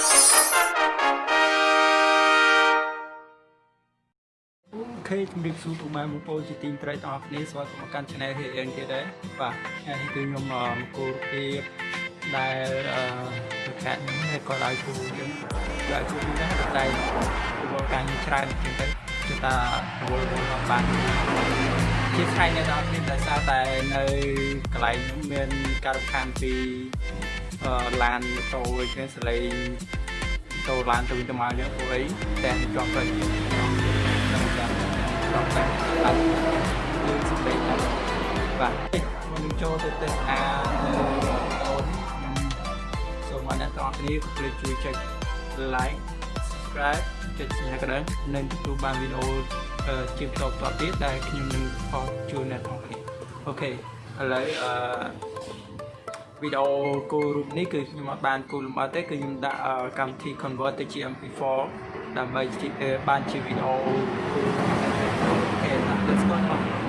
អូខេជំរាបសួរពុកម៉ែបងប្អូនជាទីត្រេកទាំងអស់គ្នាស្វាគមន៍មកកាន់ Channel រៀងទៀតដែរបាទថ្ងៃនេះគឺខ្ញុំមកគោរពៀបដែលអឺប្រកាសខ្ញុំនេះក៏ឲ្យគូយើងឲ្យគូនេះដែរតែពលការងារច្រើនជាងទៅគឺថាវល់មកបានជាថ្ងៃនេះដល់នេះដោយសារតែនៅកន្លែងខ្ញុំមានការរំខានពីអឺ ឡានម៉ូតូអីចឹងសលេងចូលឡានទៅវិញទៅមកយើងព្រោះអីតែជាប់ផ្លូវយើងខ្ញុំចាំដល់តែអត់យើងស្ពេកបាទបាទមុនចូលទៅទស្សនានៅអូនខ្ញុំសូមឲ្យអ្នកទាំងអស់គ្នាកុំភ្លេចជួយចុច like subscribe ចុចសញ្ញាកណ្ដឹងនិងទទួលបានវីដេអូជាបន្តបន្តទៀតដែលខ្ញុំនឹងផុសជូនអ្នកទាំងអស់គ្នាអូខេឥឡូវអឺ វីដេអូគូរូបនេះគឺខ្ញុំអត់បានគូលំអិតទេគឺខ្ញុំដាក់កម្មវិធី convert ទៅជា MP4 ដើម្បីបានជាវីដេអូគូរូបអូខេ let's go